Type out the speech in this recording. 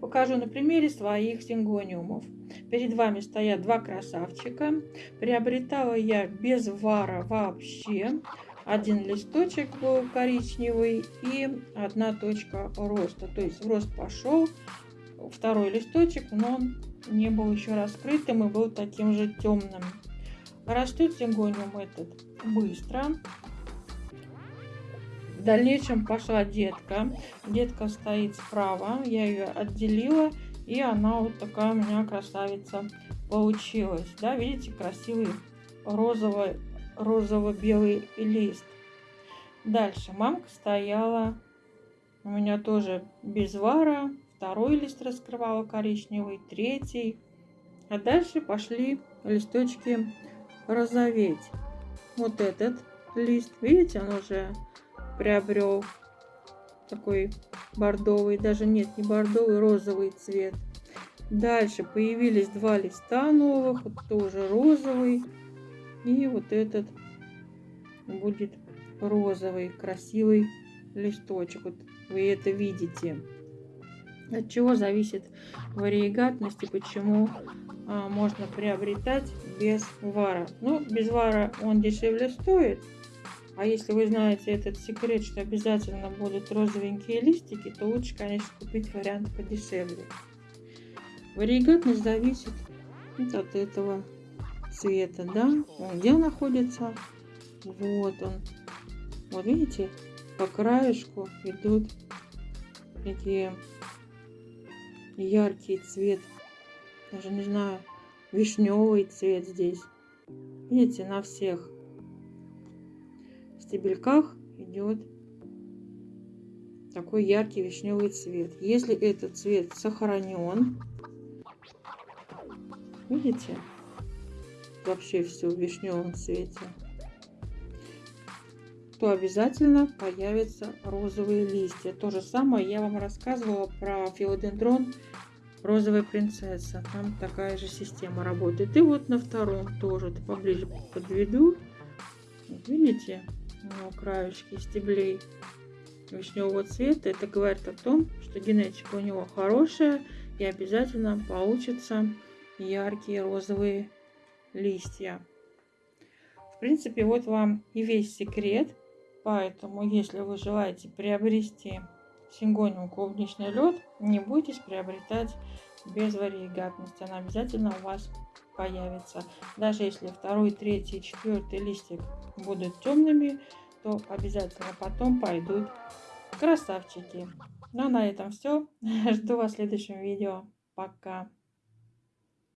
покажу на примере своих сингониумов. Перед вами стоят два красавчика. Приобретала я без вара вообще. Один листочек был коричневый и одна точка роста. То есть рост пошел, второй листочек, но он не был еще раскрытым и был таким же темным. Растет сингониум этот быстро. В дальнейшем пошла детка. Детка стоит справа. Я ее отделила. И она вот такая у меня красавица получилась. Да, видите, красивый розовый, розово-белый лист. Дальше мамка стояла. У меня тоже без вара. Второй лист раскрывала коричневый, третий. А дальше пошли листочки розоветь. Вот этот лист, видите, он уже приобрел такой бордовый, даже нет, не бордовый, розовый цвет. Дальше появились два листа новых, вот тоже розовый. И вот этот будет розовый, красивый листочек. Вот вы это видите. От чего зависит вариегатность и почему а, можно приобретать без вара. Ну, без вара он дешевле стоит, а если вы знаете этот секрет, что обязательно будут розовенькие листики, то лучше, конечно, купить вариант подешевле. Варигатность зависит вот от этого цвета, да? Он где находится? Вот он. Вот видите, по краешку идут такие яркий цвет. Даже не знаю, вишневый цвет здесь. Видите, на всех стебельках идет такой яркий вишневый цвет. Если этот цвет сохранен, видите, вообще все в вишневом цвете, то обязательно появятся розовые листья. То же самое я вам рассказывала про филодендрон розовая принцесса. Там такая же система работает. И вот на втором тоже, поближе подведу. Видите, на краешке стеблей вишневого цвета. Это говорит о том, что генетика у него хорошая и обязательно получатся яркие розовые листья. В принципе, вот вам и весь секрет. Поэтому, если вы желаете приобрести сингониум клубничный лед, не бойтесь приобретать без варигатности. Она обязательно у вас появится. Даже если второй, третий, четвертый листик будут темными, то обязательно потом пойдут красавчики. Ну а на этом все. Жду вас в следующем видео. Пока.